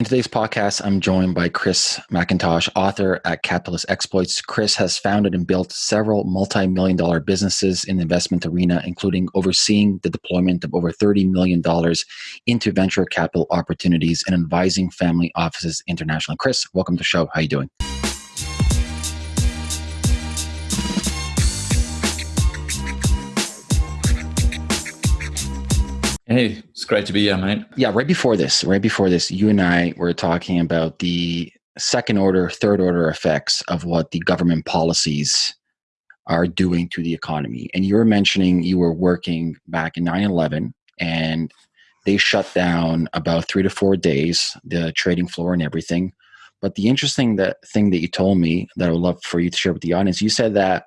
In today's podcast, I'm joined by Chris McIntosh, author at Capitalist Exploits. Chris has founded and built several multi million dollar businesses in the investment arena, including overseeing the deployment of over $30 million into venture capital opportunities and advising family offices internationally. Chris, welcome to the show. How are you doing? Hey, it's great to be here, mate. Yeah, right before this, right before this, you and I were talking about the second order, third order effects of what the government policies are doing to the economy. And you were mentioning you were working back in 9 11 and they shut down about three to four days, the trading floor and everything. But the interesting that thing that you told me that I would love for you to share with the audience, you said that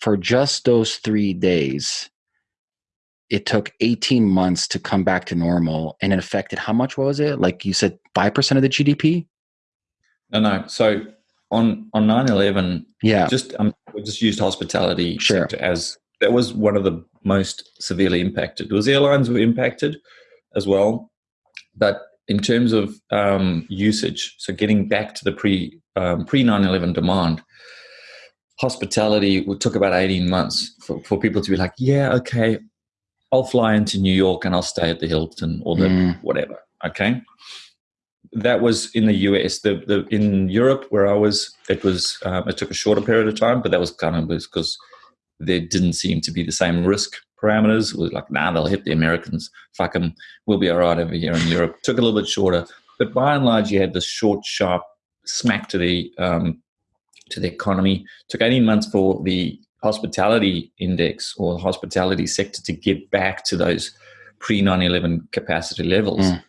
for just those three days, it took 18 months to come back to normal and it affected how much was it? Like you said 5% of the gdp no no. So on on 9-11 yeah. just um, we just used hospitality sure. as that was one of the most severely impacted. Was airlines were impacted as well but in terms of um, usage so getting back to the pre um, pre 9-11 demand hospitality would took about 18 months for, for people to be like yeah okay I'll fly into New York and I'll stay at the Hilton or the mm. whatever. Okay. That was in the US. The, the in Europe where I was, it was um, it took a shorter period of time, but that was kind of because there didn't seem to be the same risk parameters. It was like, nah, they'll hit the Americans. Fuck them. We'll be all right over here in Europe. Took a little bit shorter, but by and large, you had this short, sharp smack to the um, to the economy. Took 18 months for the hospitality index or hospitality sector to get back to those pre 9 11 capacity levels. Mm.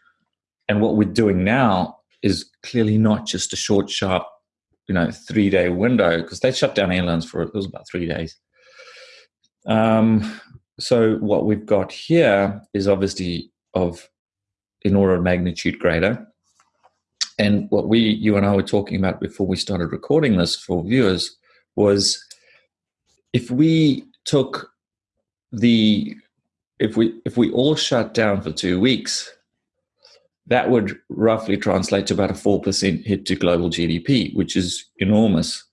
And what we're doing now is clearly not just a short, sharp, you know, three day window because they shut down airlines for it was about three days. Um, so what we've got here is obviously of in order of magnitude greater. And what we, you and I were talking about before we started recording this for viewers was if we took the if we if we all shut down for two weeks that would roughly translate to about a 4% hit to global gdp which is enormous.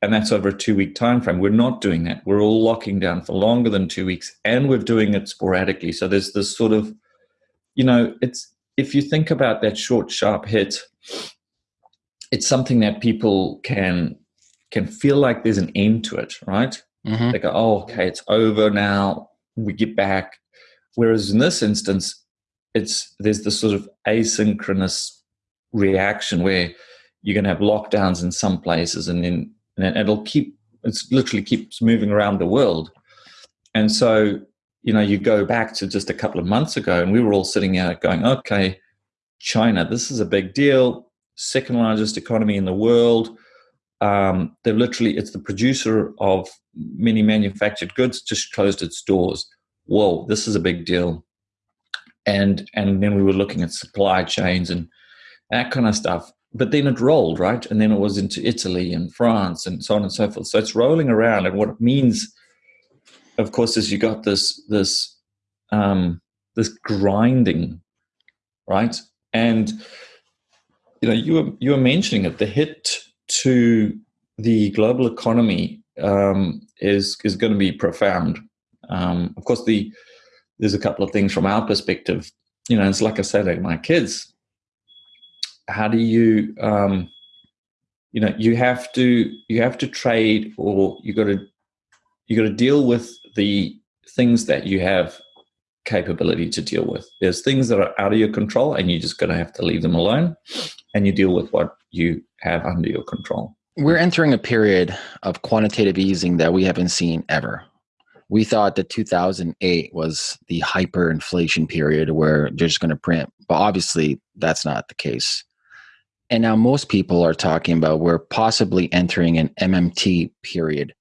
And that's over a two week time frame we're not doing that. We're all locking down for longer than two weeks and we're doing it sporadically. So there's this sort of you know it's if you think about that short sharp hit it's something that people can can feel like there's an end to it, right? Mm-hmm. They go, oh, okay, it's over now. We get back. Whereas in this instance, it's there's this sort of asynchronous reaction where you're going to have lockdowns in some places, and then and it'll keep it's literally keeps moving around the world. And so, you know, you go back to just a couple of months ago, and we were all sitting out going, okay, China, this is a big deal, second largest economy in the world um, they've literally it's the producer of many manufactured goods just closed its doors. Whoa this is a big deal. And and then we were looking at supply chains and that kind of stuff. But then it rolled right? And then it was into italy and france and so on and so forth. So it's rolling around. And what it means of course is you got this this um this grinding right? And you know you were you were mentioning it the hit to the global economy um, is is going to be profound. Um, of course, the there's a couple of things from our perspective. You know, it's like I said to my kids. How do you, um, you know, you have to you have to trade, or you got to you got to deal with the things that you have capability to deal with. There's things that are out of your control, and you're just going to have to leave them alone, and you deal with what you have under your control. We're entering a period of quantitative easing that we haven't seen ever. We thought that 2008 was the hyperinflation period where they're just going to print, but obviously that's not the case. And now most people are talking about we're possibly entering an MMT period.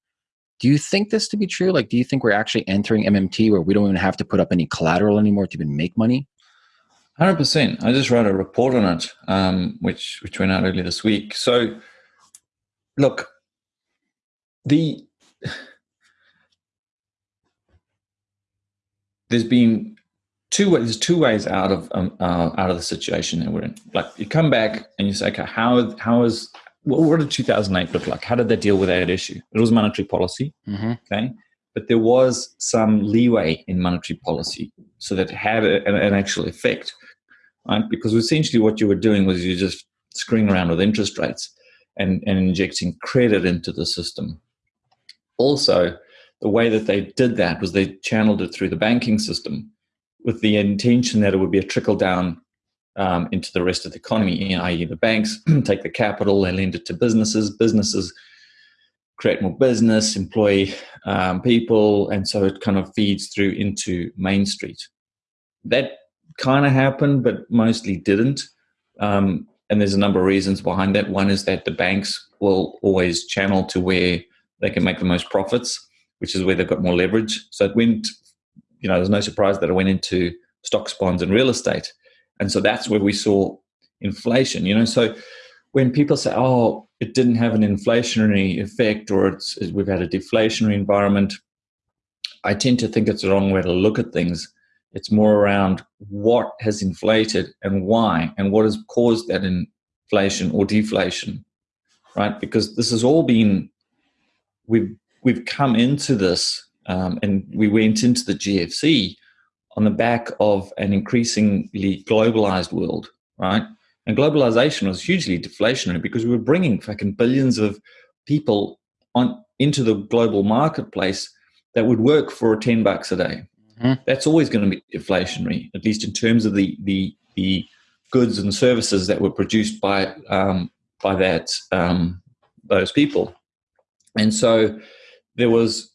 Do you think this to be true? Like, do you think we're actually entering MMT where we don't even have to put up any collateral anymore to even make money? Hundred percent. I just wrote a report on it, um, which which went out earlier this week. So, look, the there's been two ways. There's two ways out of um, uh, out of the situation that we're in. Like you come back and you say, okay, how how is what did 2008 look like? How did they deal with that issue? It was monetary policy, mm-hmm. okay, but there was some leeway in monetary policy, so that it had a, an, an actual effect, right? Because essentially what you were doing was you just screwing around with interest rates and, and injecting credit into the system. Also, the way that they did that was they channeled it through the banking system with the intention that it would be a trickle down um, into the rest of the economy, i.e., the banks take the capital, they lend it to businesses, businesses create more business, employ um, people, and so it kind of feeds through into Main Street. That kind of happened, but mostly didn't. Um, and there's a number of reasons behind that. One is that the banks will always channel to where they can make the most profits, which is where they've got more leverage. So it went, you know, there's no surprise that it went into stocks, bonds, and real estate. And so that's where we saw inflation, you know. So when people say, oh, it didn't have an inflationary effect or it's, we've had a deflationary environment, I tend to think it's the wrong way to look at things. It's more around what has inflated and why, and what has caused that inflation or deflation, right? Because this has all been we've we've come into this, um, and we went into the GFC on the back of an increasingly globalized world, right? And globalization was hugely deflationary because we were bringing fucking billions of people on into the global marketplace that would work for 10 bucks a day. Mm-hmm. That's always going to be deflationary, at least in terms of the the the goods and services that were produced by um, by that um, those people, and so there was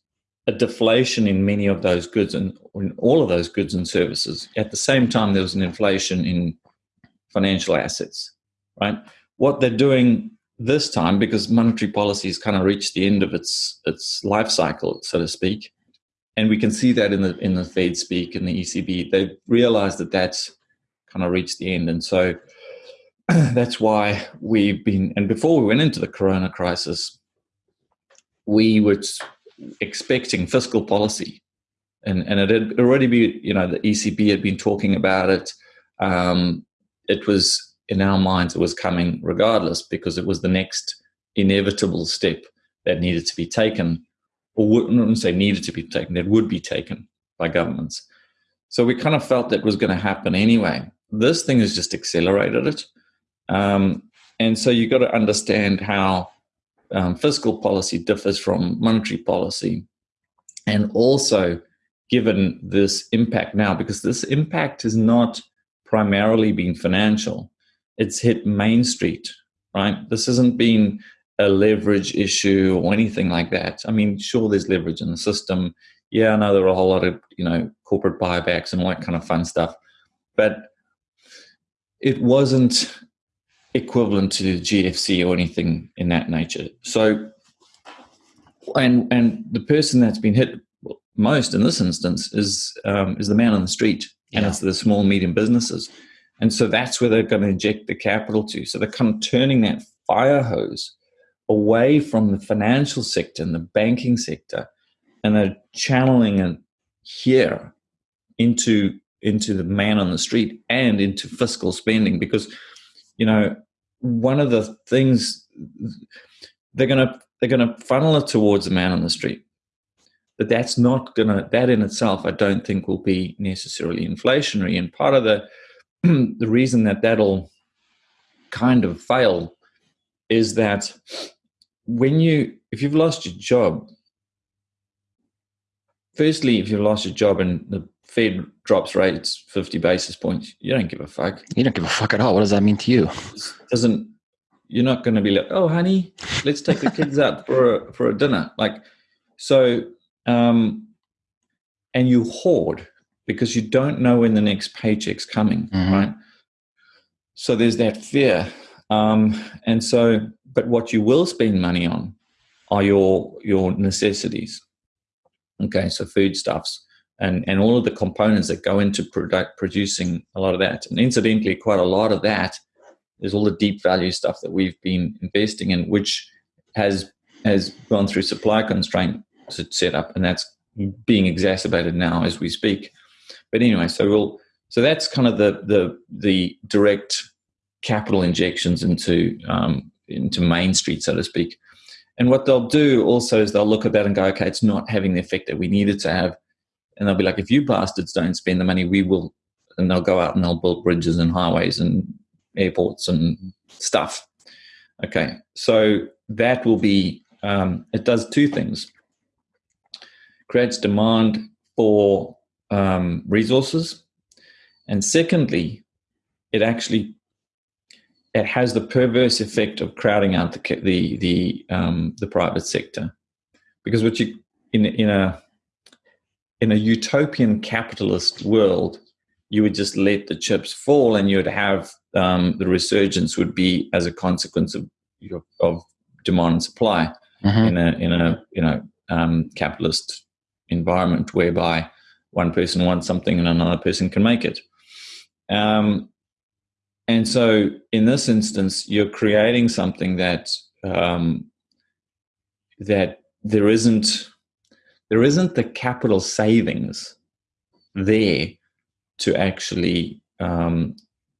a deflation in many of those goods and in all of those goods and services. At the same time, there was an inflation in financial assets. Right, what they're doing this time because monetary policy has kind of reached the end of its its life cycle, so to speak, and we can see that in the in the Fed speak and the ECB. They've realized that that's kind of reached the end, and so that's why we've been. And before we went into the Corona crisis, we were expecting fiscal policy, and and it had already been. You know, the ECB had been talking about it. Um, it was in our minds it was coming regardless because it was the next inevitable step that needed to be taken or wouldn't say needed to be taken, that would be taken by governments. So we kind of felt that was going to happen anyway. This thing has just accelerated it. Um, and so you've got to understand how um, fiscal policy differs from monetary policy. And also, given this impact now, because this impact has not primarily been financial, it's hit Main Street, right? This hasn't been a leverage issue or anything like that. I mean, sure, there's leverage in the system. Yeah, I know there are a whole lot of you know corporate buybacks and all that kind of fun stuff, but it wasn't equivalent to the GFC or anything in that nature. So, and and the person that's been hit most in this instance is um, is the man on the street, and yeah. it's the small medium businesses, and so that's where they're going to inject the capital to. So they're kind of turning that fire hose away from the financial sector and the banking sector and they're channeling it here into into the man on the street and into fiscal spending because you know one of the things they're going to they're going to funnel it towards the man on the street. But that's not going to that in itself i don't think will be necessarily inflationary. And part of the the reason that that'll kind of fail is that when you if you've lost your job firstly if you've lost your job and the fed drops rates 50 basis points you don't give a fuck. You don't give a fuck at all. What does that mean to you? Doesn't you're not going to be like oh honey let's take the kids out for a for a dinner. Like so um and you hoard because you don't know when the next paycheck's coming mm-hmm. right? So there's that fear um and so but what you will spend money on are your your necessities. Okay, so foodstuffs and and all of the components that go into product producing a lot of that. And incidentally, quite a lot of that is all the deep value stuff that we've been investing in, which has has gone through supply constraint to set up, and that's being exacerbated now as we speak. But anyway, so we'll So that's kind of the the the direct capital injections into um, into Main Street, so to speak. And what they'll do also is they'll look at that and go, okay, it's not having the effect that we needed to have. And they'll be like, if you bastards don't spend the money, we will. And they'll go out and they'll build bridges and highways and airports and stuff. Okay, so that will be, um, it does two things creates demand for um, resources. And secondly, it actually it has the perverse effect of crowding out the the the, um, the private sector, because what you in in a in a utopian capitalist world, you would just let the chips fall, and you would have um, the resurgence would be as a consequence of of demand and supply mm-hmm. in a in a you know um, capitalist environment whereby one person wants something and another person can make it. Um, and so, in this instance, you're creating something that um, that there isn't there isn't the capital savings there to actually um,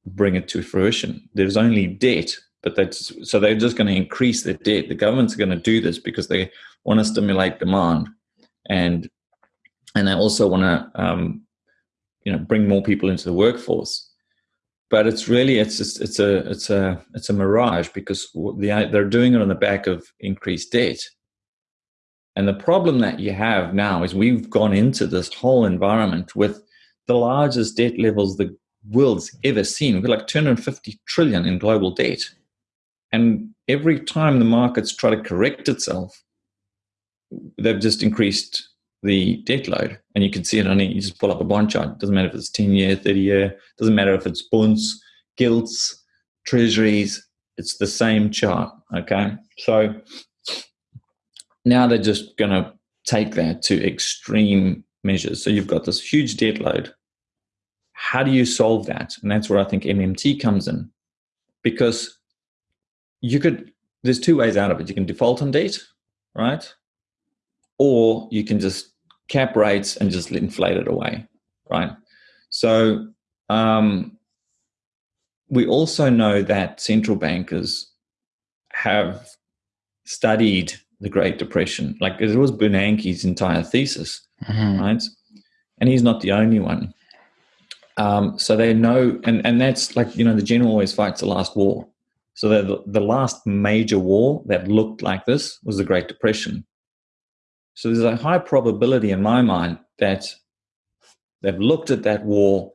bring it to fruition. There's only debt, but that's so they're just going to increase the debt. The government's going to do this because they want to stimulate demand, and and they also want to um, you know bring more people into the workforce but it's really it's just, it's a it's a it's a mirage because the, they're doing it on the back of increased debt and the problem that you have now is we've gone into this whole environment with the largest debt levels the world's ever seen we've got like 250 trillion in global debt and every time the markets try to correct itself they've just increased the debt load. And you can see it on it. You just pull up a bond chart. It doesn't matter if it's 10 year, 30 year, doesn't matter if it's bonds, gilts, treasuries. It's the same chart. Okay. So now they're just going to take that to extreme measures. So you've got this huge debt load. How do you solve that? And that's where I think MMT comes in. Because you could, there's two ways out of it. You can default on debt, right? or you can just cap rates and just inflate it away, right? So um, we also know that central bankers have studied the Great Depression. Like it was Bernanke's entire thesis, mm-hmm. right? And he's not the only one. Um, so they know, and, and that's like, you know, the general always fights the last war. So the, the last major war that looked like this was the Great Depression. So there's a high probability in my mind that they've looked at that war.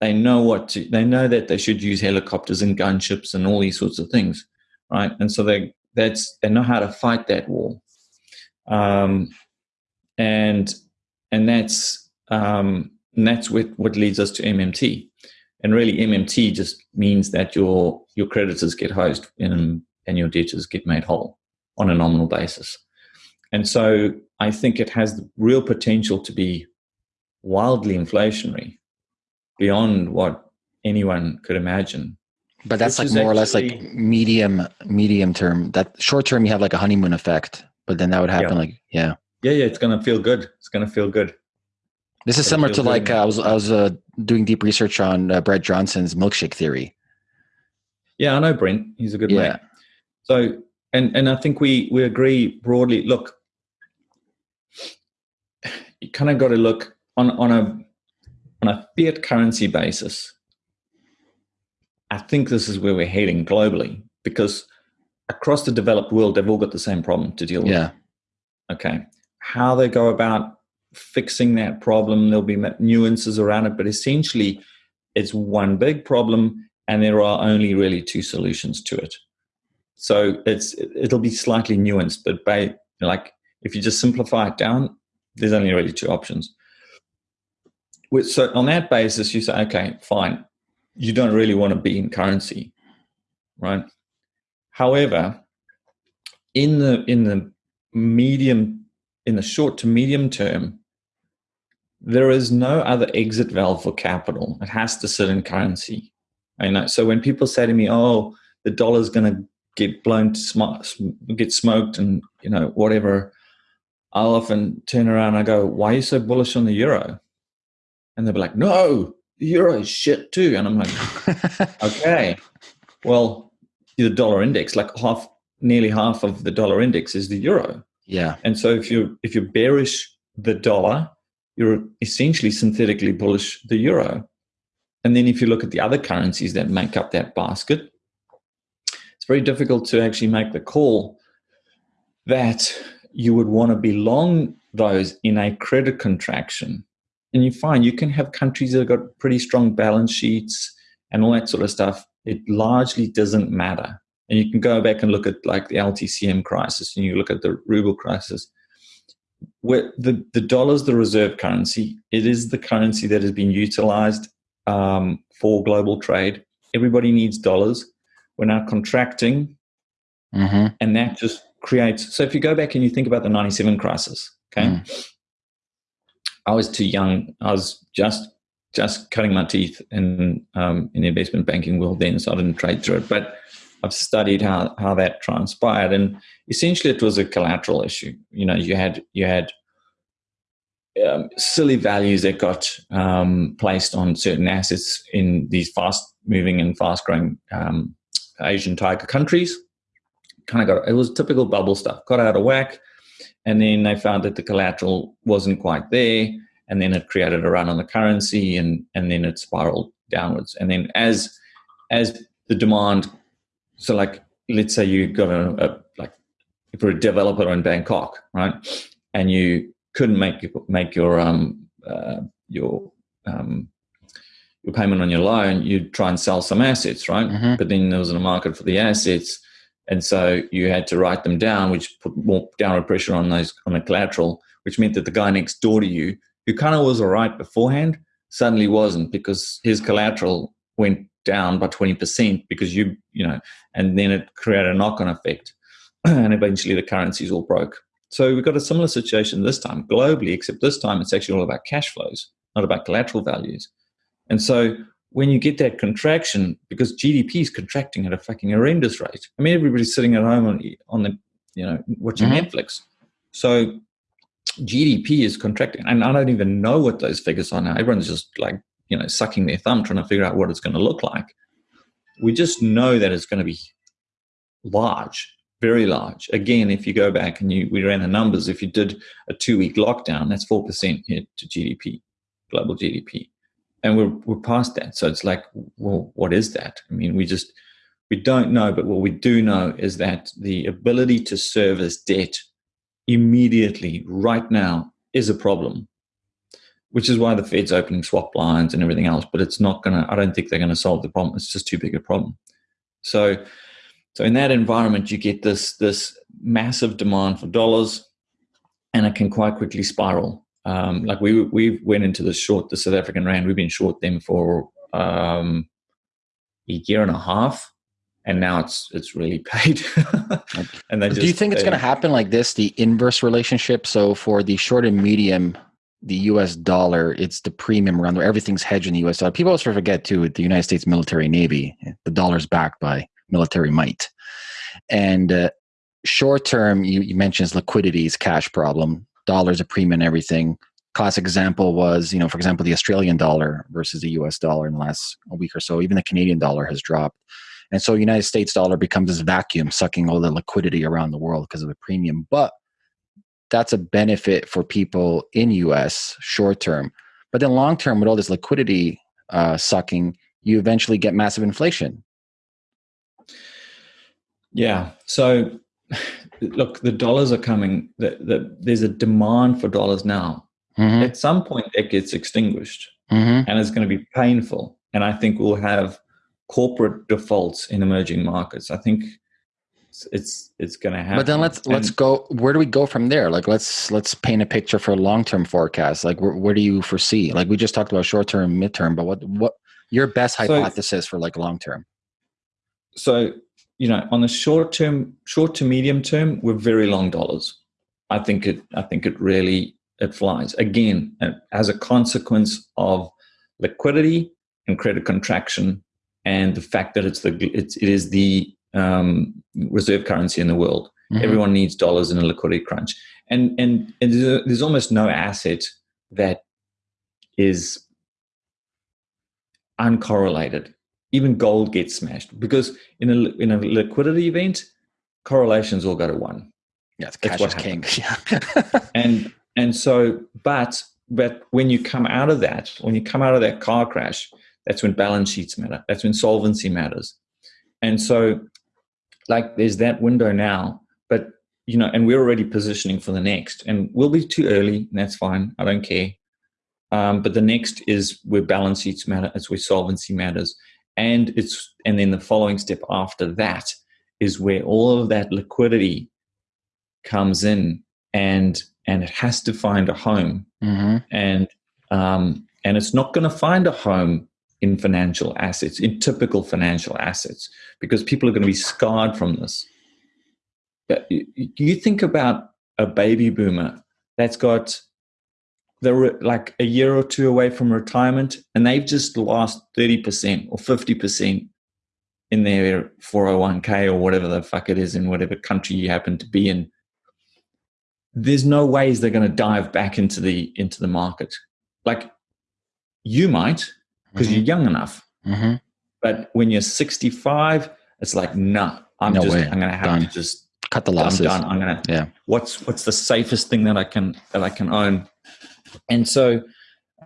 They know what to, they know that they should use helicopters and gunships and all these sorts of things, right? And so they that's they know how to fight that war, um, and and that's um, and that's what what leads us to MMT. And really, MMT just means that your your creditors get hosed and and your debtors get made whole on a nominal basis. And so I think it has the real potential to be wildly inflationary beyond what anyone could imagine. But that's like more or less like medium medium term. That short term you have like a honeymoon effect, but then that would happen yeah. like yeah. Yeah, yeah, it's gonna feel good. It's gonna feel good. This is similar to like uh, I was I was uh, doing deep research on uh, Brent Johnson's milkshake theory. Yeah, I know Brent. He's a good yeah. mate. So and and I think we we agree broadly. Look, you kind of got to look on on a on a fiat currency basis. I think this is where we're heading globally because across the developed world, they've all got the same problem to deal with. Yeah. Okay. How they go about fixing that problem, there'll be nuances around it, but essentially, it's one big problem, and there are only really two solutions to it. So it's it'll be slightly nuanced, but by like if you just simplify it down, there's only really two options. So on that basis, you say, okay, fine, you don't really want to be in currency, right? However, in the in the medium, in the short to medium term, there is no other exit valve for capital. It has to sit in currency. Know. So when people say to me, "Oh, the dollar's going to get blown to sm- get smoked," and you know whatever, I'll often turn around and I go, Why are you so bullish on the euro? And they'll be like, No, euro is shit too. And I'm like, okay, well, the dollar index, like half, nearly half of the dollar index is the euro. Yeah. And so if you if you're bearish the dollar, you're essentially synthetically bullish the euro. And then if you look at the other currencies that make up that basket, it's very difficult to actually make the call that you would want to be long those in a credit contraction. And you find you can have countries that have got pretty strong balance sheets and all that sort of stuff. It largely doesn't matter. And you can go back and look at like the LTCM crisis and you look at the ruble crisis. Where the, the dollar is the reserve currency. It is the currency that has been utilized um, for global trade. Everybody needs dollars. We're now contracting, mm-hmm. and that just creates. So if you go back and you think about the '97 crisis, okay, mm. I was too young. I was just just cutting my teeth in um, in the investment banking world then, so I didn't trade through it. But I've studied how how that transpired, and essentially it was a collateral issue. You know, you had you had um, silly values that got um, placed on certain assets in these fast moving and fast growing um, Asian tiger countries. Kind of got it was typical bubble stuff. Got out of whack, and then they found that the collateral wasn't quite there, and then it created a run on the currency, and and then it spiraled downwards. And then as as the demand, so like let's say you got a, a like if you're a developer in Bangkok, right, and you couldn't make make your um uh, your um your payment on your loan, you'd try and sell some assets, right? Mhm. But then there wasn't a market for the assets, and so you had to write them down, which put more downward pressure on those on the collateral, which meant that the guy next door to you, who kind of was all right beforehand, suddenly wasn't because his collateral went down by twenty percent because you you know, and then it created a knock on effect, and eventually the currencies all broke. So we've got a similar situation this time globally, except this time it's actually all about cash flows, not about collateral values. And so when you get that contraction, because GDP is contracting at a fucking horrendous rate. I mean, everybody's sitting at home on, on the, you know, watching Mhm. Netflix. So GDP is contracting. And I don't even know what those figures are now. Everyone's just like, you know, sucking their thumb trying to figure out what it's going to look like. We just know that it's going to be large, very large. Again, if you go back and you we ran the numbers, if you did a two week lockdown, that's four percent hit to GDP, global GDP, and we're we're past that. So it's like, well, what is that? I mean, we just we don't know, but what we do know is that the ability to service debt immediately, right now, is a problem. Which is why the Fed's opening swap lines and everything else, but it's not gonna. I don't think they're gonna solve the problem. It's just too big a problem. So so in that environment, you get this this massive demand for dollars, and it can quite quickly spiral. Um, like we we went into the short the South African rand. We've been short them for um, a year and a half, and now it's it's really paid. and they Do you think it's going to happen like this, the inverse relationship? So for the short and medium, the U.S. dollar, it's the premium around where everything's hedged in the U.S. dollar. People also forget too, the United States military navy, the dollar's backed by military might. And uh, short term, you, you mentioned is liquidity is cash problem. Dollar's a premium and everything. Classic example was, you know, for example, the Australian dollar versus the U.S. dollar in the last week or so. Even the Canadian dollar has dropped. And so United States dollar becomes this vacuum sucking all the liquidity around the world because of the premium. But that's a benefit for people in US short term. But then long term, with all this liquidity uh, sucking, you eventually get massive inflation. Yeah. So, look, the dollars are coming. The, the, there's a demand for dollars now. Mm-hmm. At some point, that gets extinguished, Mm-hmm. and it's going to be painful. And I think we'll have corporate defaults in emerging markets. I think it's it's, it's going to happen. But then let's let's go. Where do we go from there? Like let's let's paint a picture for a long term forecast. Like where, where do you foresee? Like we just talked about short term, mid term, but what what your best So- hypothesis for like long term? so you know on the short term short to medium term we're very long dollars i think it i think it really it flies again uh, as a consequence of liquidity and credit contraction and the fact that it's the it's, it is the um, reserve currency in the world Mhm. everyone needs dollars in a liquidity crunch and and, and there's, there's almost no asset that is uncorrelated. Even gold gets smashed because in a in a liquidity event, correlations all go to one. Yeah, cash is king. Yeah. and and so, but but when you come out of that, when you come out of that car crash, that's when balance sheets matter. That's when solvency matters. And so, like, there's that window now, but you know, and we're already positioning for the next, and we'll be too early, and that's fine. I don't care. Um, but the next is where balance sheets matter. It's where solvency matters, and it's and then the following step after that is where all of that liquidity comes in, and and it has to find a home, mm-hmm. and um, and it's not going to find a home in financial assets, in typical financial assets, because people are going to be scarred from this. But you think about a baby boomer that's got they're like a year or two away from retirement and they've just lost 30% or 50% in their 401k or whatever the fuck it is in whatever country you happen to be in there's no ways they're going to dive back into the into the market like you might because mm-hmm. you're young enough. Mm-hmm. But when you're 65, it's like, nah, I'm no just, way. I'm going to have done. to just cut the losses. I'm done. I'm going to, yeah. What's, what's the safest thing that I can, that I can own? And so,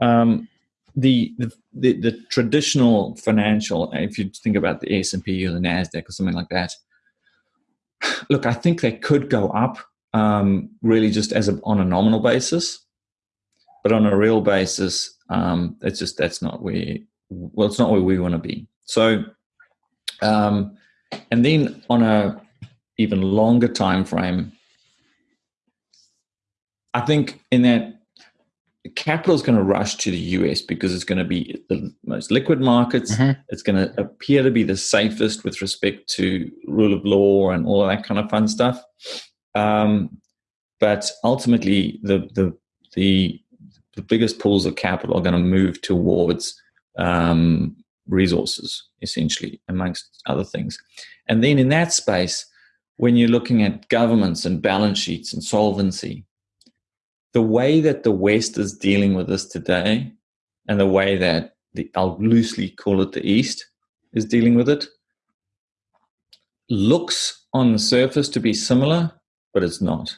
um, the, the, the, traditional financial, if you think about the S&P or the NASDAQ or something like that, look, I think they could go up um, really just as a, on a nominal basis. But on a real basis, um, it's just that's not where well, it's not where we want to be. So, um, and then on a even longer time frame, I think in that capital is going to rush to the US because it's going to be the most liquid markets. Mm-hmm. It's going to appear to be the safest with respect to rule of law and all of that kind of fun stuff. Um, but ultimately, the the the the biggest pools of capital are going to move towards um, resources, essentially, amongst other things. And then in that space, when you're looking at governments and balance sheets and solvency, the way that the West is dealing with this today and the way that the, I'll loosely call it the East is dealing with it looks on the surface to be similar, but it's not.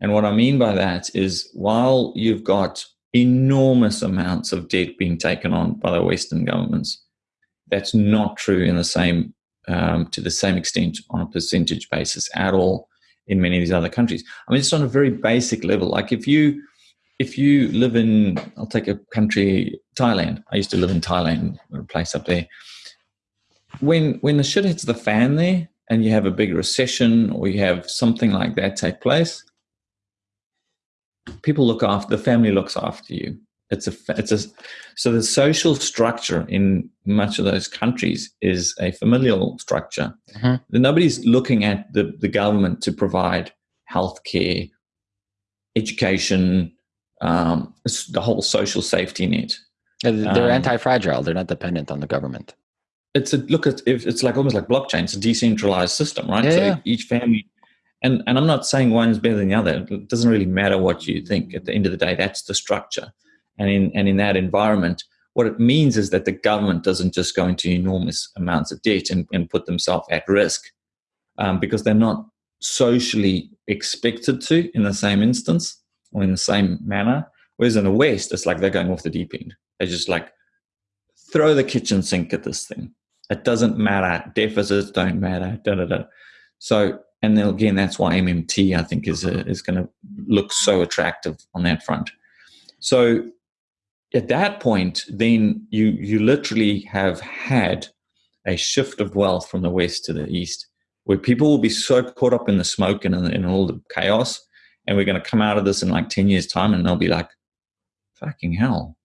And what I mean by that is while you've got enormous amounts of debt being taken on by the Western governments. That's not true in the same um, to the same extent on a percentage basis at all in many of these other countries. I mean, it's on a very basic level. Like if you if you live in, I'll take a country, Thailand. I used to live in Thailand, a place up there. When when the shit hits the fan there, and you have a big recession or you have something like that take place, people look after the family looks after you it's a it's a so the social structure in much of those countries is a familial structure mm-hmm. nobody's looking at the, the government to provide health care education um, the whole social safety net they're um, anti-fragile they're not dependent on the government it's a look at it's like almost like blockchain it's a decentralized system right yeah, so yeah. each family and and I'm not saying one is better than the other. It doesn't really matter what you think. At the end of the day, that's the structure. And in and in that environment, what it means is that the government doesn't just go into enormous amounts of debt and, and put themselves at risk um, because they're not socially expected to in the same instance or in the same manner. Whereas in the West, it's like they're going off the deep end. They just like throw the kitchen sink at this thing. It doesn't matter. Deficits don't matter. Da da da. So and then again, that's why MMT I think is a, is going to look so attractive on that front. So at that point, then you you literally have had a shift of wealth from the west to the east, where people will be so caught up in the smoke and in, in all the chaos, and we're going to come out of this in like ten years' time, and they'll be like, "Fucking hell!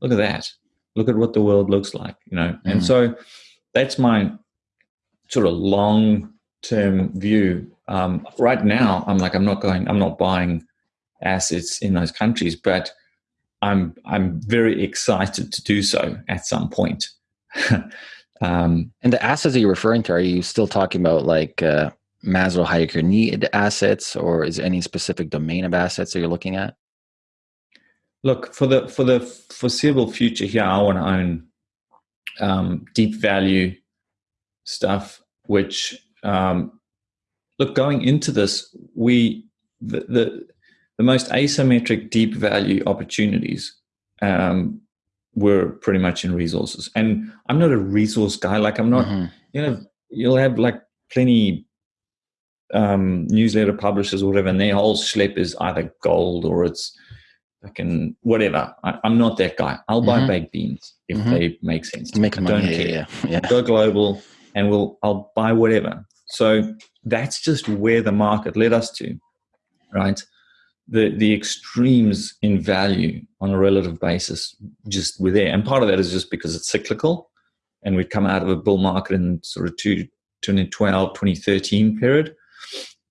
Look at that! Look at what the world looks like," you know. Mm. And so that's my sort of long term view. Um, right now, I'm like, I'm not going, I'm not buying assets in those countries, but I'm I'm very excited to do so at some point. um, and the assets that you're referring to, are you still talking about like uh, Maslow Hayek need assets, or is any specific domain of assets that you're looking at? Look for the for the foreseeable future here. I want to own um, deep value stuff, which um, look going into this, we the, the the most asymmetric deep value opportunities um, were pretty much in resources. And I'm not a resource guy. Like I'm not, mm-hmm. you know, you'll have like plenty um, newsletter publishers or whatever, and their whole schlep is either gold or it's fucking whatever. I, am not that guy. I'll mm-hmm. buy baked beans if mm-hmm. they make sense. Make money. Don't care. Yeah, yeah. Go global, and we'll I'll buy whatever. So that's just where the market led us to, right? The the extremes in value on a relative basis just were there, and part of that is just because it's cyclical, and we've come out of a bull market in sort of two, 2012, 2013 period.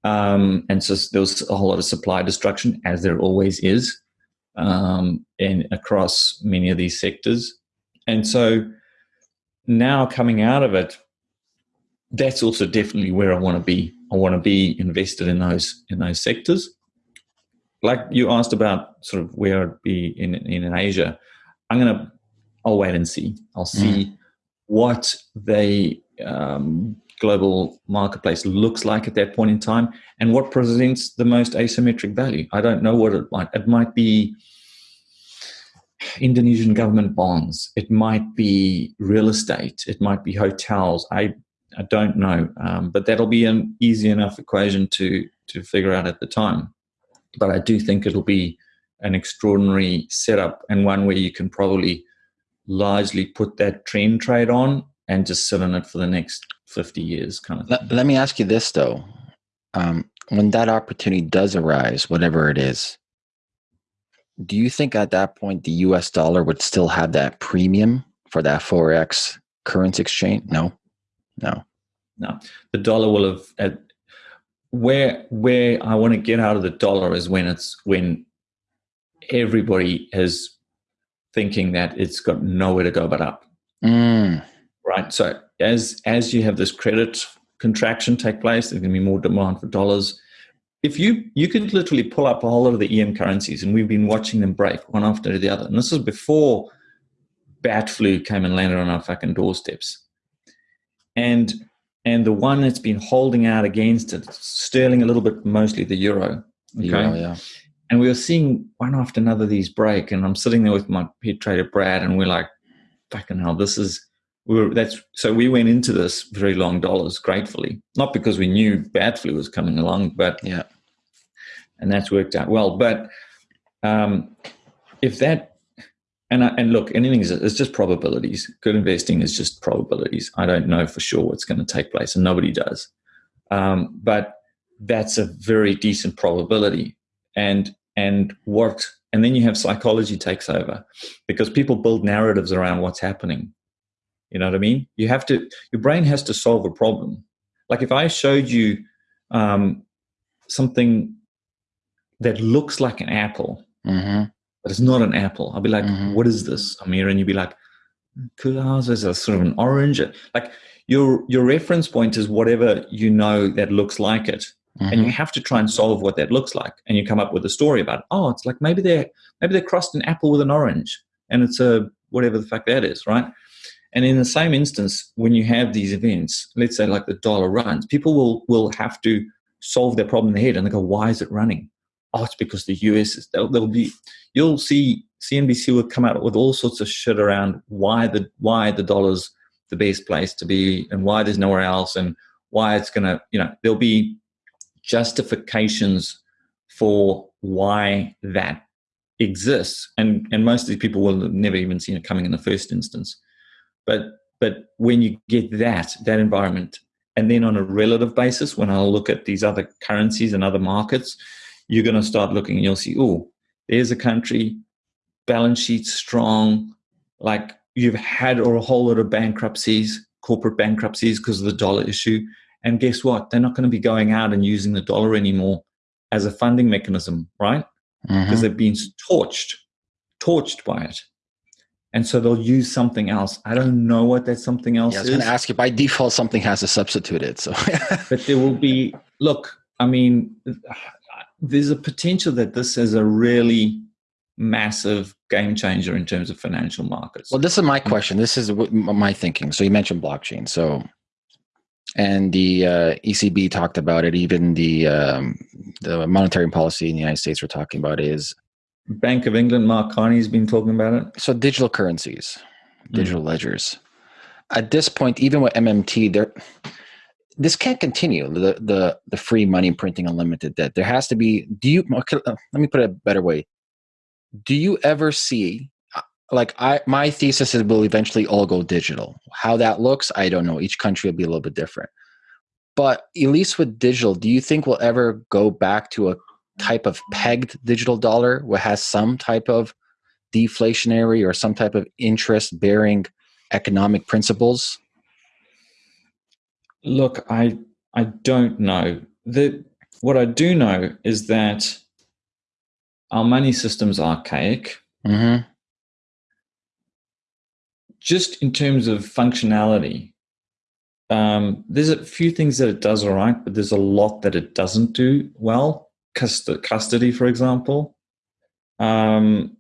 Um, and so there was a whole lot of supply destruction, as there always is, um, in across many of these sectors. And so now coming out of it, that's also definitely where I want to be. I want to be invested in those in those sectors. Like you asked about sort of where I'd be in in Asia, I'm gonna I'll wait and see. I'll see mm. what the um, global marketplace looks like at that point in time and what presents the most asymmetric value. I don't know what it might. It might be Indonesian government bonds. It might be real estate. It might be hotels. I I don't know, um, but that'll be an easy enough equation to to figure out at the time. But I do think it'll be an extraordinary setup and one where you can probably largely put that trend trade on and just sit on it for the next 50 years kind of let, let, me ask you this though. Um, when that opportunity does arise whatever it is do you think at that point the us dollar would still have that premium for that forex currency exchange? No? No? No. The dollar will have at, where where i want to get out of the dollar is when it's when everybody is thinking that it's got nowhere to go but up mm right? So as as you have this credit contraction take place, there's going to be more demand for dollars. If you you could literally pull up a whole lot of the EM currencies, and we've been watching them break one after the other, and this is before bat flu came and landed on our fucking doorsteps, and and the one that's been holding out against it, sterling a little bit, mostly the euro. Okay? Euro, yeah. And we were seeing one after another these break, and I'm sitting there with my head trader Brad, and we're like, "Fucking hell, this is we were that's so we went into this very long dollars gratefully not because we knew bad flu was coming along but yeah and that's worked out well but um if that and I, and look anything is it's just probabilities good investing is just probabilities i don't know for sure what's going to take place and nobody does um, but that's a very decent probability and and what and then you have psychology takes over because people build narratives around what's happening you know what I mean? You have to, your brain has to solve a problem. Like if I showed you um, something that looks like an apple, mm-hmm. But it's not an apple, I'll be like, mm-hmm. what is this, Amir? And you'd be like, Kulas is a sort of an orange. Like your your reference point is whatever you know that looks like it. Mm-hmm. And you have to try and solve what that looks like. And you come up with a story about, it. oh, it's like maybe they're maybe they crossed an apple with an orange. And it's a whatever the fuck that is, right? And in the same instance, when you have these events, let's say like the dollar runs, people will will have to solve their problem in their head and they go, why is it running? Oh, it's because the US is there'll, there'll be you'll see CNBC will come out with all sorts of shit around why the why the dollar's the best place to be and why there's nowhere else and why it's gonna, you know, there'll be justifications for why that exists. And and most of these people will have never even seen it coming in the first instance. But but when you get that that environment, and then on a relative basis, when I look at these other currencies and other markets, you're going to start looking and you'll see, oh, there's a country, balance sheet strong, like you've had or a whole lot of bankruptcies, corporate bankruptcies because of the dollar issue. And guess what? They're not going to be going out and using the dollar anymore as a funding mechanism, right? Because mm-hmm. they've been torched, torched by it and so they'll use something else. I don't know what that something else yeah, I was going to ask you. By default, something has to substitute it. So, but there will be. Look, I mean, there's a potential that this is a really massive game changer in terms of financial markets. Well, this is my question. This is my thinking. So you mentioned blockchain. So, and the uh, ECB talked about it. Even the um, the monetary policy in the United States we're talking about is Bank of England. Mark Carney's been talking about it. So digital currencies, digital mm. ledgers. At this point, even with MMT, there this can't continue. The the the free money printing unlimited debt. There has to be. Do you? Okay, uh, let me put it a better way do you ever see uh, like I my thesis is will eventually all go digital. How that looks, I don't know. Each country will be a little bit different. But at least with digital, do you think we'll ever go back to a type of pegged digital dollar where has some type of deflationary or some type of interest bearing economic principles? Look, I I don't know. The what I do know is that our money system's archaic. Mm-hmm. Just in terms of functionality, um, there's a few things that it does all right, but there's a lot that it doesn't do well. Cust- custody, for example, um,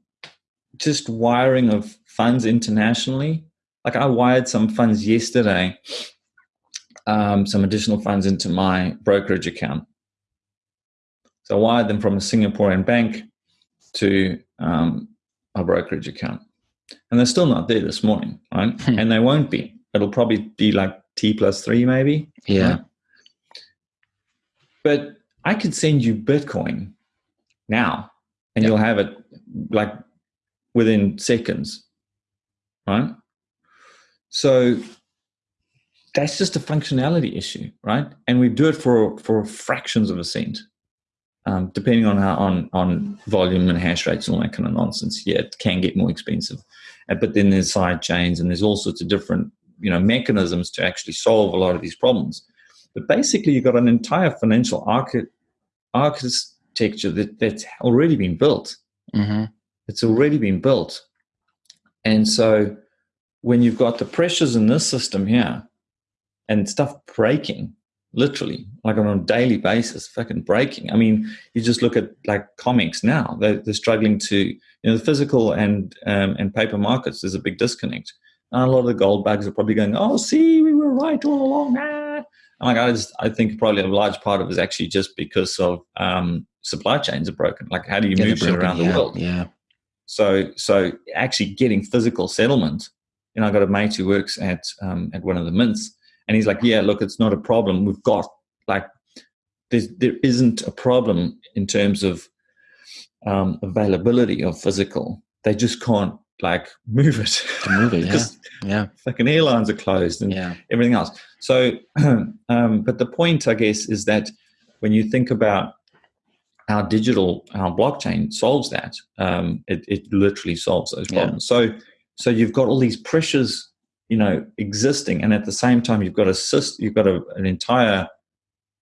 just wiring of funds internationally. Like I wired some funds yesterday, um, some additional funds into my brokerage account. So I wired them from a Singaporean bank to um, a brokerage account. And they're still not there this morning, right? Hmm. And they won't be. It'll probably be like T plus three, maybe. Yeah. Right? But I could send you Bitcoin now and yep. you'll have it like within seconds, right? So that's just a functionality issue, right? And we do it for for fractions of a cent um, depending on how on on volume and hash rates and all that kind of nonsense. Yeah, it can get more expensive, uh, but then there's side chains and there's all sorts of different you know mechanisms to actually solve a lot of these problems. But basically, you've got an entire financial archi- architecture that, that's already been built. Mm-hmm. It's already been built, and so when you've got the pressures in this system here and stuff breaking literally like on a daily basis fucking breaking i mean you just look at like COMEX now they're, they're struggling to you know the physical and um, and paper markets there's a big disconnect and a lot of the gold bags are probably going oh see we were right all along ah. like I just I think probably a large part of it is actually just because of um, supply chains are broken. Like how do you yeah, move broken, around yeah, the world? Yeah. So so actually getting physical settlement. You know, I got a mate who works at um, at one of the mints, and he's like, yeah, look, it's not a problem. We've got like, there's, there isn't a problem in terms of um, availability of physical. They just can't like move it. To move it, yeah. yeah. Fucking airlines are closed and yeah. everything else. So, um, but the point, I guess, is that when you think about how digital, how blockchain solves that, um, it, it literally solves those problems. Yeah. So, so you've got all these pressures you know existing and at the same time you've got a system you've got a, an entire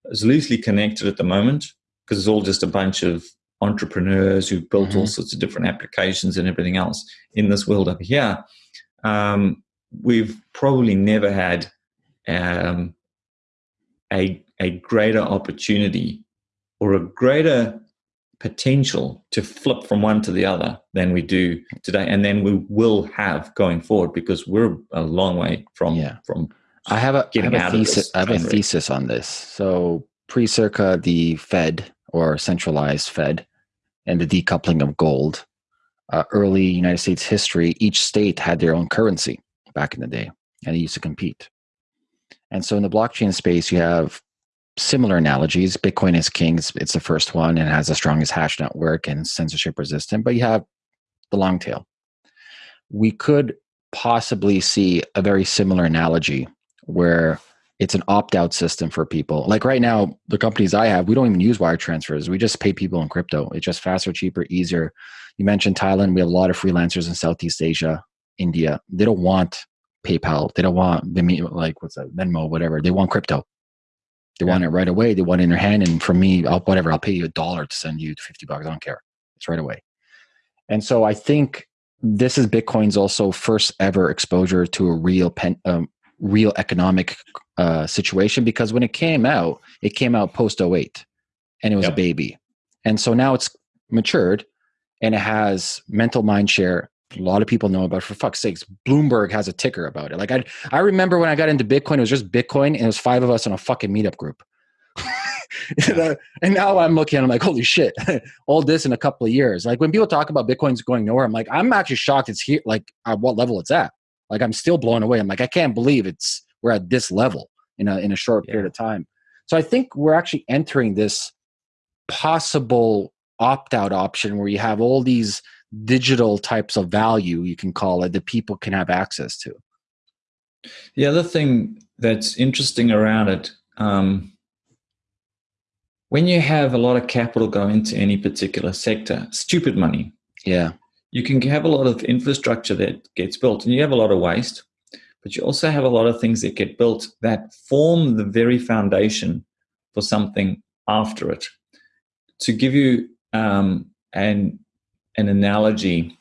it's loosely connected at the moment because it's all just a bunch of entrepreneurs who've built mm-hmm. all sorts of different applications and everything else in this world up here um, we've probably never had um, a, a greater opportunity or a greater potential to flip from one to the other than we do today and then we will have going forward because we're a long way from yeah. from I have a, I have a thesis I have a thesis on this. So pre circa the Fed or centralized Fed and the decoupling of gold, uh, early United States history, each state had their own currency back in the day and they used to compete. And so in the blockchain space, you have similar analogies. Bitcoin is king. It's, it's the first one and has the strongest hash network and censorship resistant, but you have the long tail. We could possibly see a very similar analogy where it's an opt-out system for people. Like right now, the companies I have, we don't even use wire transfers. We just pay people in crypto. It's just faster, cheaper, easier. You mentioned Thailand. We have a lot of freelancers in Southeast Asia, India. They don't want PayPal. They don't want like what's that Venmo, whatever. They want crypto. They yeah. want it right away. They want it in their hand. And for me, I'll, whatever, I'll pay you a dollar to send you 50 bucks. I don't care. It's right away. And so I think this is Bitcoin's also first ever exposure to a real pen, um, real economic uh, situation because when it came out, it came out post 08 and it was yep. a baby. And so now it's matured and it has mental mind share. A lot of people know about. It. For fuck's sakes, Bloomberg has a ticker about it. Like I, I remember when I got into Bitcoin, it was just Bitcoin, and it was five of us in a fucking meetup group. and now I'm looking, I'm like, holy shit, all this in a couple of years. Like when people talk about Bitcoin's going nowhere, I'm like, I'm actually shocked it's here, like at what level it's at. Like I'm still blown away. I'm like, I can't believe it's we're at this level in a in a short period of time. So I think we're actually entering this possible opt out option where you have all these digital types of value, you can call it, that people can have access to. The other thing that's interesting around it, um, when you have a lot of capital go into any particular sector, stupid money. Yeah. You can have a lot of infrastructure that gets built and you have a lot of waste, but you also have a lot of things that get built that form the very foundation for something after it. To give you um, an an analogy,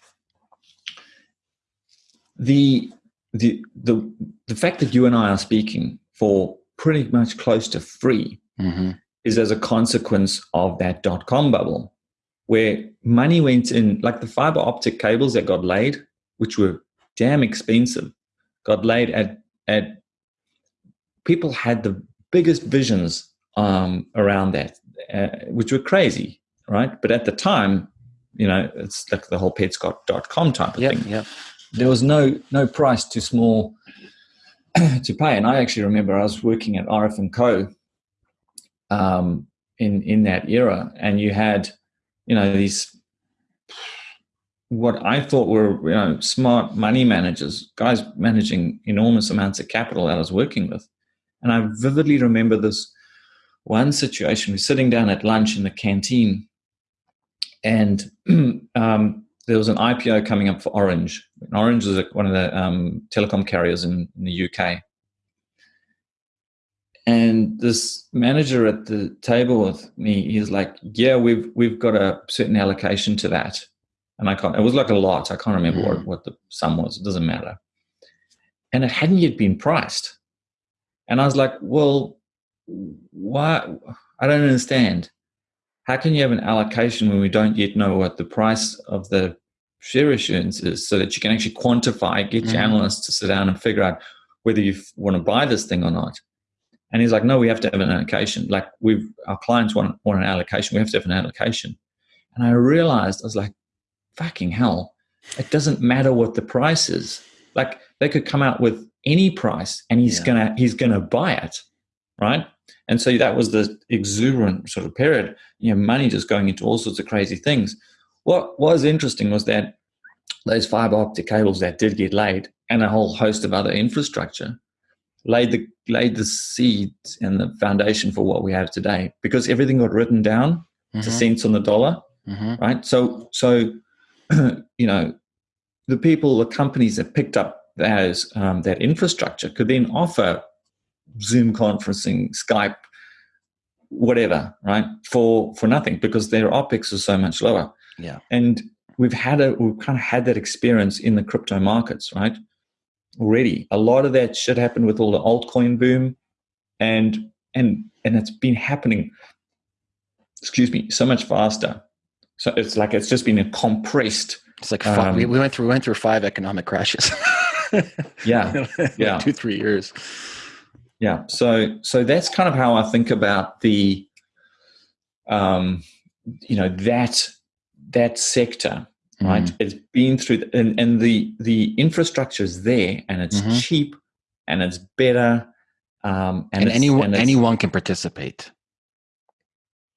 the the the the fact that you and I are speaking for pretty much close to free mm-hmm. is as a consequence of that dot com bubble, where money went in, like the fiber optic cables that got laid, which were damn expensive, got laid at at people had the biggest visions um, around that, uh, which were crazy, right? But at the time, you know, it's like the whole pets.com type of yep, thing. Yeah. There was no no price too small to pay. And I actually remember I was working at RF and Co. Um, in in that era, and you had, you know, these what I thought were you know smart money managers, guys managing enormous amounts of capital that I was working with, and I vividly remember this one situation. We're sitting down at lunch in the canteen, and um, there was an IPO coming up for Orange. Orange is one of the um, telecom carriers in, in the UK. And this manager at the table with me, he's like, "Yeah, we've we've got a certain allocation to that." And I can't. It was like a lot. I can't remember mm. what what the sum was. It doesn't matter. And it hadn't yet been priced. And I was like, "Well, why? I don't understand. How can you have an allocation when we don't yet know what the price of the share issuance is so that you can actually quantify, get your mm. analysts to sit down and figure out whether you want to buy this thing or not? And he's like, no, we have to have an allocation. Like we've, our clients want, want an allocation. We have to have an allocation. And I realized, I was like, fucking hell, it doesn't matter what the price is. Like they could come out with any price and he's yeah. gonna, he's gonna buy it. Right. And so that was the exuberant sort of period, you know, money just going into all sorts of crazy things. What was interesting was that those fiber optic cables that did get laid and a whole host of other infrastructure laid the laid the seeds and the foundation for what we have today because everything got written down mm-hmm. to cents on the dollar mm-hmm. right so so you know the people the companies that picked up those um, that infrastructure could then offer Zoom conferencing, Skype, whatever, right? For for nothing because their OPEX is so much lower. Yeah. And we've had a we've kind of had that experience in the crypto markets, right? Already. A lot of that shit happened with all the altcoin boom and and and it's been happening excuse me, so much faster. So it's like it's just been a compressed it's like um, we, we went through we went through five economic crashes. yeah. yeah. Two, three years yeah so so that's kind of how i think about the um you know that that sector right mm. it's been through the, and, and the the infrastructure is there and it's mm-hmm. cheap and it's better um and, and anyone and anyone can participate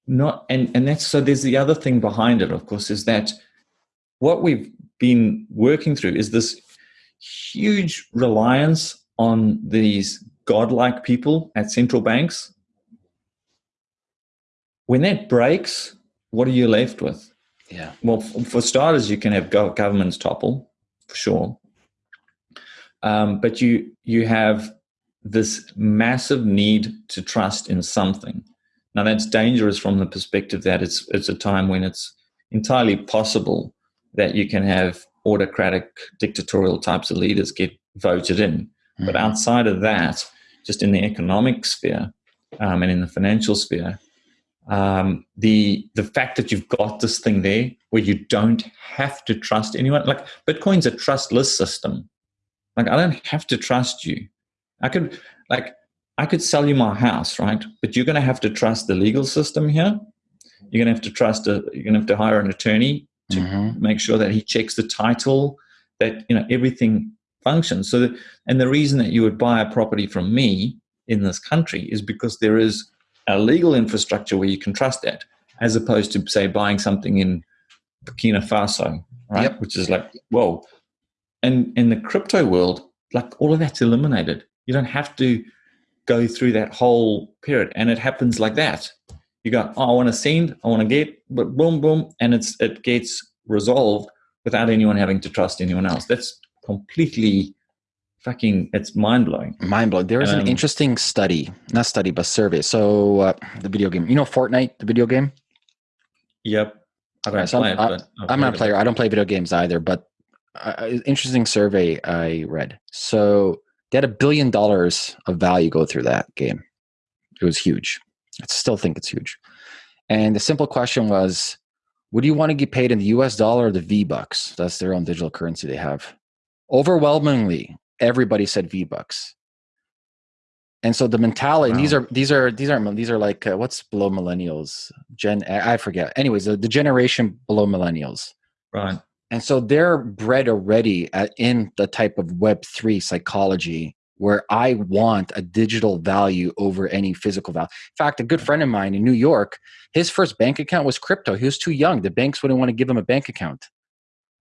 not and and that's so there's the other thing behind it of course is that what we've been working through is this huge reliance on these godlike people at central banks, when that breaks, what are you left with? Yeah. Well, for starters, you can have governments topple, for sure. Um, but you you have this massive need to trust in something. Now that's dangerous from the perspective that it's it's a time when it's entirely possible that you can have autocratic, dictatorial types of leaders get voted in. Mm-hmm. But outside of that, just in the economic sphere um, and in the financial sphere, um, the the fact that you've got this thing there where you don't have to trust anyone. Like Bitcoin's a trustless system. Like I don't have to trust you. I could like I could sell you my house, right? But you're going to have to trust the legal system here. You're going to have to trust a. You're going to have to hire an attorney to mm-hmm. make sure that he checks the title, that you know everything functions. So, that, and the reason that you would buy a property from me in this country is because there is a legal infrastructure where you can trust that, as opposed to say buying something in Burkina Faso, right? Yep. Which is like, whoa. And in the crypto world, like all of that's eliminated. You don't have to go through that whole period, and it happens like that. You go, oh, I want to send, I want to get, but boom, boom, and it's it gets resolved without anyone having to trust anyone else. That's completely fucking it's mind blowing. Mind blowing. There is um, an interesting study, not study, but survey. So uh, the video game, you know, Fortnite, the video game. Yep. I don't so play I'm, it, I'm not a player. I don't play video games either. But uh, interesting survey I read. So they had a billion dollars of value go through that game. It was huge. I still think it's huge. And the simple question was, would you want to get paid in the US dollar or the V bucks? That's their own digital currency they have. Overwhelmingly, everybody said V Bucks. And so the mentality, wow. these are these are these aren't these are like uh, what's below millennials? Gen I forget. Anyways, the, the generation below millennials. Right. And so they're bred already at, in the type of Web three psychology where I want a digital value over any physical value. In fact, a good friend of mine in New York, his first bank account was crypto. He was too young. The banks wouldn't want to give him a bank account.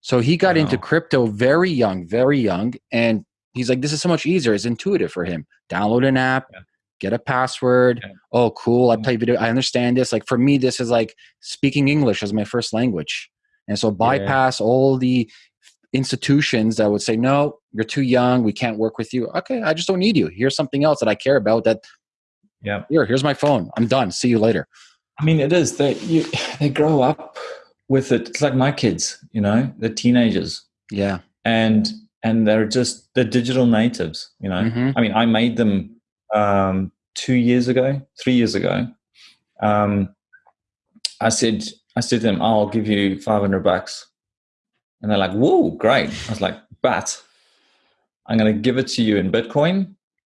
So he got wow. into crypto very young, very young, and he's like, this is so much easier. It's intuitive for him. Download an app, yeah. get a password. Yeah. Oh, cool. I mm-hmm. play video. I understand this. Like for me, this is like speaking English as my first language. And so bypass yeah. all the institutions that would say, no, you're too young. We can't work with you. Okay. I just don't need you. Here's something else that I care about that. Yeah. Here, here's my phone. I'm done. See you later. I mean, it is that you, they grow up with it. It's like my kids, you know, they're teenagers. Yeah. And and they're just the digital natives. You know, mm-hmm. I mean, I made them um, two years ago, three years ago. Um, I said, I said to them, "I'll give you five hundred bucks," and they're like, "Whoa, great!" I was like, "But I'm going to give it to you in Bitcoin,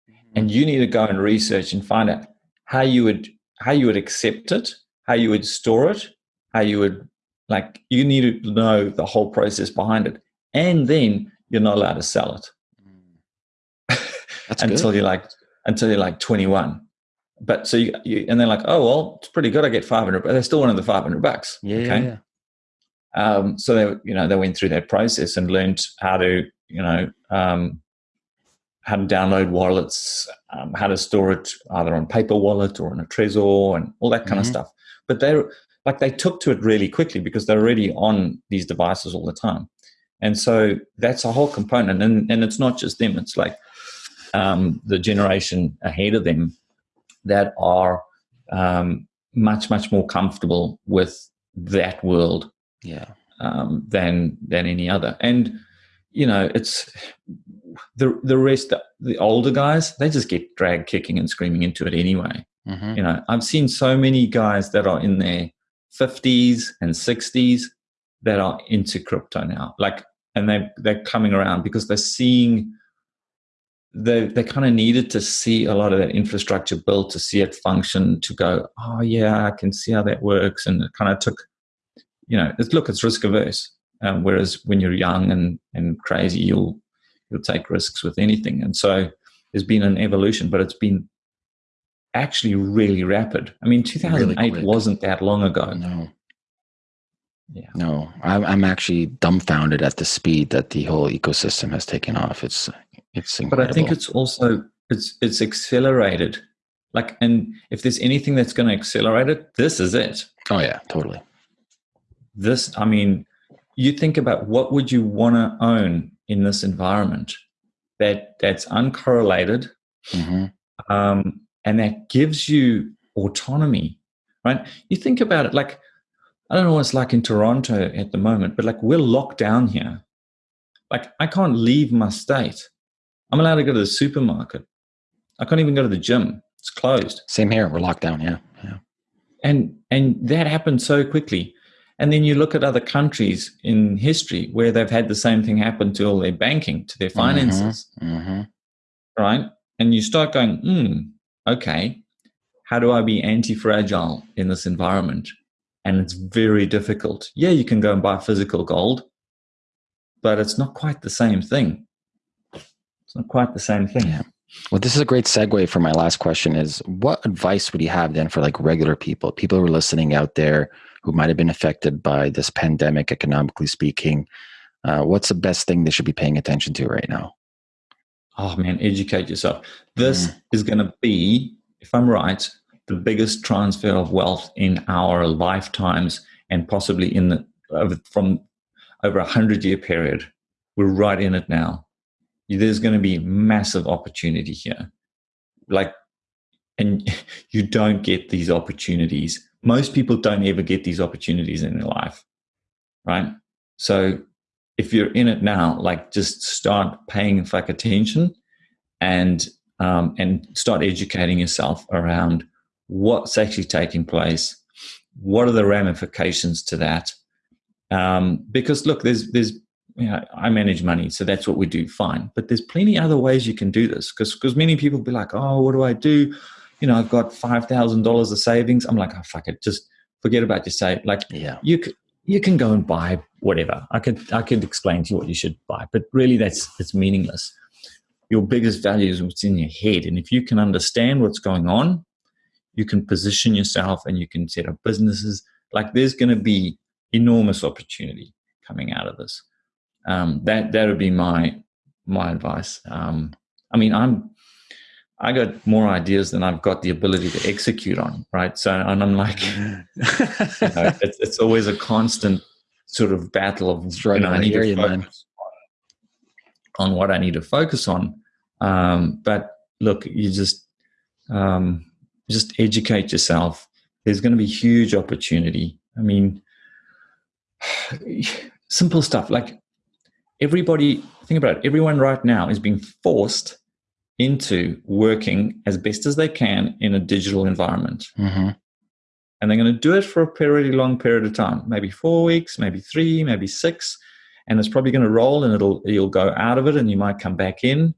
mm-hmm. and you need to go and research and find out how you would how you would accept it, how you would store it, how you would like you need to know the whole process behind it, and then you're not allowed to sell it until good. you're like until you're like 21. But so you, you, and they're like, oh well, it's pretty good. I get 500, but they still wanted the 500 bucks. Yeah. Okay. Yeah, Um, so they, you know, they went through that process and learned how to, you know, um, how to download wallets, um, how to store it either on paper wallet or on a Trezor and all that kind mm-hmm. of stuff. But they like they took to it really quickly because they're already on these devices all the time. And so that's a whole component. And, and it's not just them, it's like um, the generation ahead of them that are um, much, much more comfortable with that world yeah. um, than, than any other. And, you know, it's the, the rest, the older guys, they just get dragged kicking and screaming into it anyway. Mm-hmm. You know, I've seen so many guys that are in their 50s and 60s that are into crypto now. Like, and they they're coming around because they're seeing they they kind of needed to see a lot of that infrastructure built to see it function to go, oh yeah, I can see how that works, and it kind of took, you know, it's, look, it's risk averse. Um, whereas when you're young and and crazy, you'll you'll take risks with anything, and so there's been an evolution, but it's been actually really rapid. I mean, 2008 really wasn't that long ago. No. Yeah. No, I'm, I'm actually dumbfounded at the speed that the whole ecosystem has taken off. It's it's incredible. But I think it's also it's it's accelerated. Like, and if there's anything that's going to accelerate it, this is it. Oh yeah, totally. This, I mean, you think about what would you want to own in this environment that that's uncorrelated, mm-hmm. um, and that gives you autonomy, right? You think about it like I don't know what it's like in Toronto at the moment, but like we're locked down here. Like I can't leave my state. I'm allowed to go to the supermarket. I can't even go to the gym. It's closed. Same here. We're locked down. Yeah. Yeah. And and that happened so quickly. And then you look at other countries in history where they've had the same thing happen to all their banking, to their finances, Mm-hmm. Mm-hmm. right? And you start going, hmm, okay, how do I be anti fragile in this environment? And it's very difficult. Yeah, you can go and buy physical gold, but it's not quite the same thing. It's not quite the same thing. Yeah. Well, this is a great segue for my last question is what advice would you have then for like regular people, people who are listening out there who might have been affected by this pandemic, economically speaking? Uh, what's the best thing they should be paying attention to right now? Oh man, educate yourself. This Mm. is going to be, if I'm right, the biggest transfer of wealth in our lifetimes and possibly in the over, from over a hundred year period. We're right in it now. There's going to be massive opportunity here. Like, and you don't get these opportunities. Most people don't ever get these opportunities in their life, right? So if you're in it now, like just start paying fuck attention and um, and start educating yourself around what's actually taking place, what are the ramifications to that. Um, because look, there's there's you know, I manage money, so that's what we do. Fine, but there's plenty other ways you can do this. Because because many people be like, oh, what do I do? You know, I've got five thousand dollars of savings. I'm like, oh fuck it, just forget about your save. Like Yeah. you you can go and buy whatever. I could I could explain to you what you should buy, but really that's it's meaningless. Your biggest value is what's in your head, and if you can understand what's going on, you can position yourself and you can set up businesses. Like there's going to be enormous opportunity coming out of this. Um, that that would be my my advice. Um, I mean, I'm I got more ideas than I've got the ability to execute on, right? So, and I'm like, you know, it's, it's always a constant sort of battle of you know, on I need the to focus on, on what I need to focus on. Um, but look, you just um, just educate yourself. There's going to be huge opportunity. I mean, simple stuff like everybody. Think about it. Everyone right now is being forced into working as best as they can in a digital environment hmm and they're going to do it for a pretty long period of time maybe four weeks maybe three maybe six and it's probably going to roll and it'll you'll go out of it and you might come back in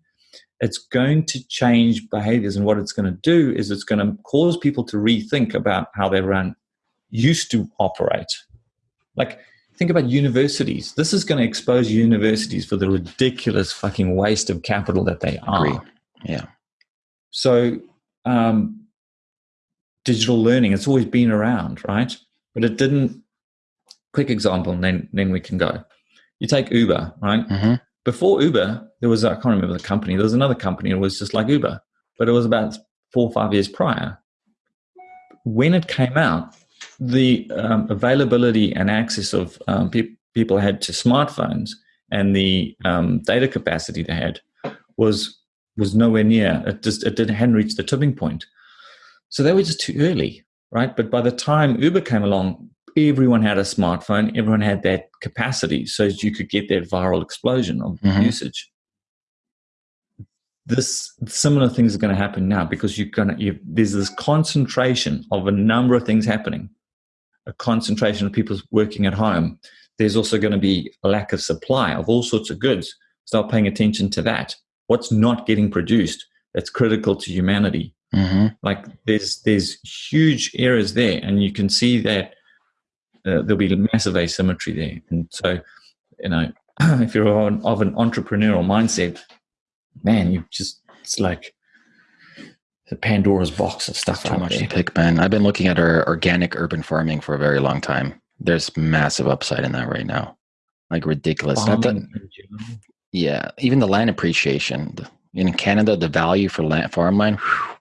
it's going to change behaviors and what it's going to do is it's going to cause people to rethink about how they run used to operate like think about universities this is going to expose universities for the ridiculous fucking waste of capital that they are. Yeah. so, um, digital learning, it's always been around, right? But it didn't. Quick example, and then, then we can go. You take Uber, right? hmm Before Uber, there was, I can't remember the company, there was another company, it was just like Uber, but it was about four or five years prior. When it came out, the um, availability and access of um, pe- people had to smartphones and the um, data capacity they had was was nowhere near. It just it didn't hadn't reached the tipping point. So they were just too early, right? But by the time Uber came along, everyone had a smartphone. Everyone had that capacity, so you could get that viral explosion of Mhm. usage. This similar things are going to happen now because you're going to there's this concentration of a number of things happening. A concentration of people working at home. There's also going to be a lack of supply of all sorts of goods. Start paying attention to that what's not getting produced that's critical to humanity hmm like there's there's huge errors there and you can see that uh, there'll be massive asymmetry there and so you know if you're on, of an entrepreneurial mindset man you just it's like the pandora's box of stuff Too much there. to pick, man. I've been looking at our organic urban farming for a very long time. There's massive upside in that right now. Like ridiculous. That, Farming in general. yeah, even the land appreciation. In Canada, the value for land farmland, whew,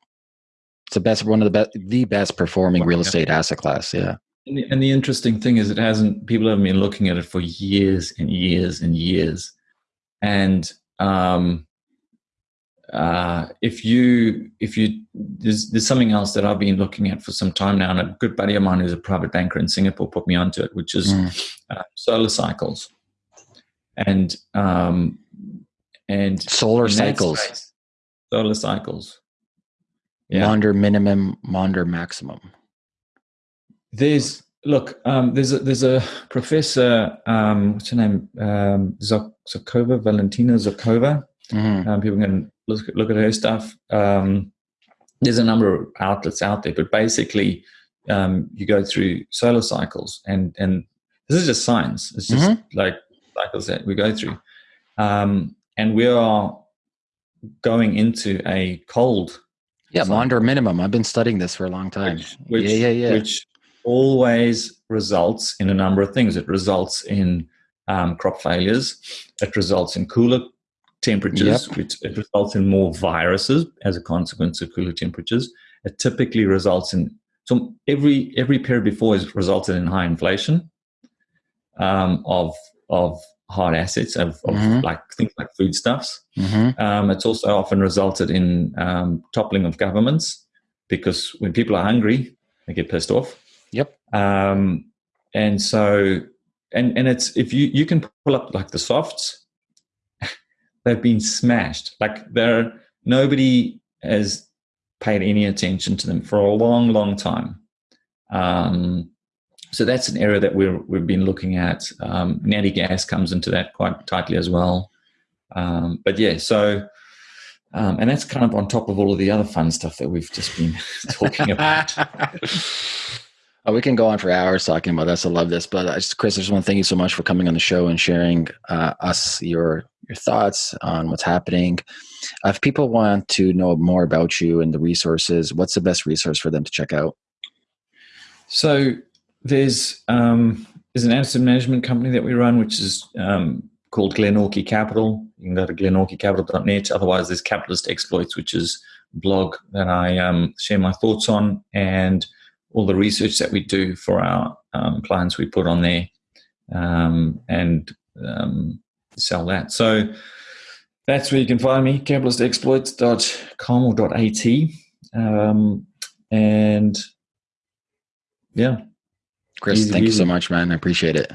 it's the best, one of the best, the best performing real estate asset class. Yeah. And the, and the interesting thing is, it hasn't. People haven't been looking at it for years and years and years. And um, uh, if you, if you, there's there's something else that I've been looking at for some time now, and a good buddy of mine who's a private banker in Singapore put me onto it, which is Mm. uh, solar cycles. And um, and Solar cycles, space, solar cycles. Yeah. Maunder minimum, Maunder maximum. There's look, um, there's a, there's a professor, um, what's her name, um, Zharkova, Valentina Zharkova. Mm-hmm. Um, people can look, look at her stuff. Um, there's a number of outlets out there, but basically, um, you go through solar cycles, and and this is just science. It's just mm-hmm. like cycles that we go through, um, and we are going into a cold. Yeah, Maunder minimum. I've been studying this for a long time. Which, which, yeah, yeah, yeah. Which always results in a number of things. It results in um, crop failures. It results in cooler temperatures, yep. which it results in more viruses as a consequence of cooler temperatures. It typically results in so every every period before has resulted in high inflation um, of of hard assets of, of mm-hmm. like things like foodstuffs. Mm-hmm. Um, it's also often resulted in um, toppling of governments because when people are hungry, they get pissed off. Yep. Um, and so, and and it's if you you can pull up like the softs, they've been smashed. Like there, nobody has paid any attention to them for a long, long time. Um, so that's an area that we're, we've been looking at. Um, natty gas comes into that quite tightly as well. Um, but yeah, so um, and that's kind of on top of all of the other fun stuff that we've just been talking about. Oh, we can go on for hours talking about this. I love this, but I just, Chris, I just want to thank you so much for coming on the show and sharing uh, us your your thoughts on what's happening. Uh, if people want to know more about you and the resources, what's the best resource for them to check out? So there's um, there's an asset management company that we run, which is um, called Glenorchy Capital. You can go to glenorchycapital.net. Otherwise, there's Capitalist Exploits, which is a blog that I um, share my thoughts on and all the research that we do for our um, clients we put on there um, and um, sell that. So that's where you can find me, capitalistexploits.com or .at. Um, and yeah. Chris, easy, thank easy. you so much, man. I appreciate it.